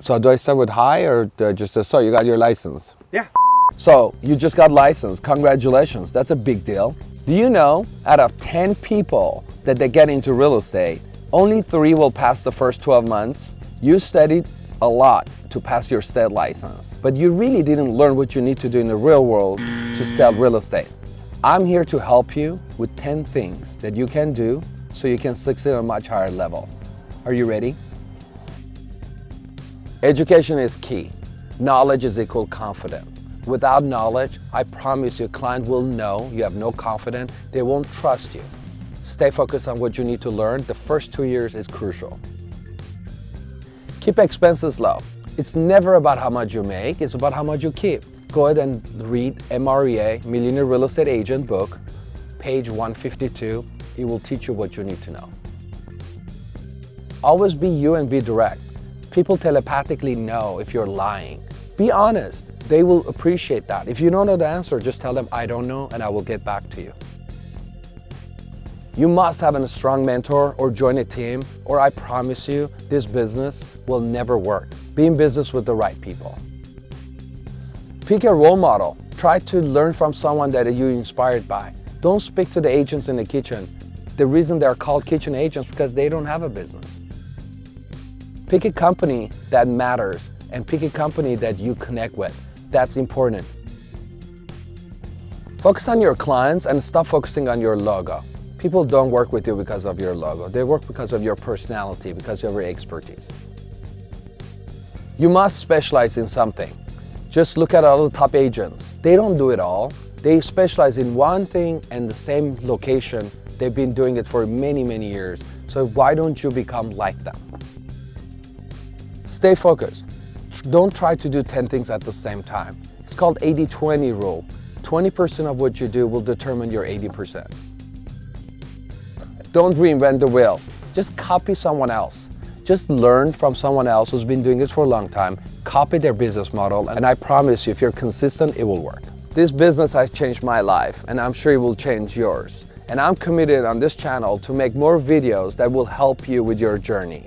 So do I start with hi or just so you got your license? Yeah. So you just got licensed, congratulations, that's a big deal. Do you know out of 10 people that they get into real estate, only three will pass the first 12 months? You studied a lot to pass your state license, but you really didn't learn what you need to do in the real world to sell real estate. I'm here to help you with 10 things that you can do so you can succeed on a much higher level. Are you ready? Education is key. Knowledge is equal confidence. Without knowledge, I promise your client will know you have no confidence, they won't trust you. Stay focused on what you need to learn. The first two years is crucial. Keep expenses low. It's never about how much you make, it's about how much you keep. Go ahead and read MREA, Millionaire Real Estate Agent book, page 152. It will teach you what you need to know. Always be you and be direct. People telepathically know if you're lying. Be honest. They will appreciate that. If you don't know the answer, just tell them, I don't know, and I will get back to you. You must have a strong mentor or join a team, or I promise you, this business will never work. Be in business with the right people. Pick a role model. Try to learn from someone that you're inspired by. Don't speak to the agents in the kitchen. The reason they're called kitchen agents because they don't have a business. Pick a company that matters and pick a company that you connect with. That's important. Focus on your clients and stop focusing on your logo. People don't work with you because of your logo. They work because of your personality, because of your expertise. You must specialize in something. Just look at all the top agents. They don't do it all. They specialize in one thing and the same location. They've been doing it for many, many years. So why don't you become like them? Stay focused. Don't try to do 10 things at the same time. It's called 80-20 rule. 20% of what you do will determine your 80%. Don't reinvent the wheel. Just copy someone else. Just learn from someone else who's been doing this for a long time, copy their business model, and I promise you, if you're consistent, it will work. This business has changed my life, and I'm sure it will change yours. And I'm committed on this channel to make more videos that will help you with your journey.